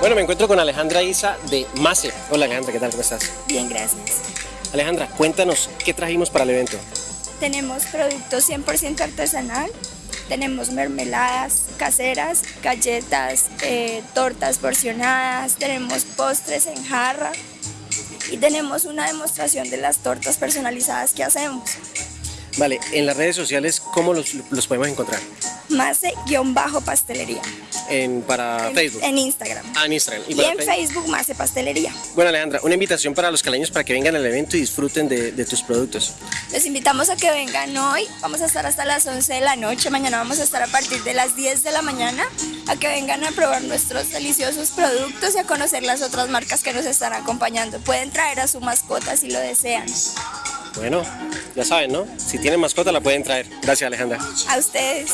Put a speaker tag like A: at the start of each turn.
A: Bueno, me encuentro con Alejandra Isa de MASE. Hola Alejandra, ¿qué tal? ¿Cómo estás?
B: Bien, gracias.
A: Alejandra, cuéntanos, ¿qué trajimos para el evento?
B: Tenemos productos 100% artesanal, tenemos mermeladas caseras, galletas, eh, tortas porcionadas, tenemos postres en jarra y tenemos una demostración de las tortas personalizadas que hacemos.
A: Vale, en las redes sociales, ¿cómo los, los podemos encontrar?
B: Mase-pastelería.
A: En, para
B: En-
A: Facebook.
B: En Instagram.
A: Ah, en Instagram.
B: Y, en Facebook. Mase Pastelería.
A: Bueno, Alejandra, una invitación para los caleños para que vengan al evento y disfruten de, de tus productos.
B: Les invitamos a que vengan hoy. Vamos a estar hasta las 11 de la noche. Mañana vamos a estar a partir de las 10 de la mañana. A que vengan a probar nuestros deliciosos productos y a conocer las otras marcas que nos están acompañando. Pueden traer a su mascota si lo desean.
A: Bueno, ya saben, ¿no? Si tienen mascota la pueden traer. Gracias, Alejandra.
B: A ustedes.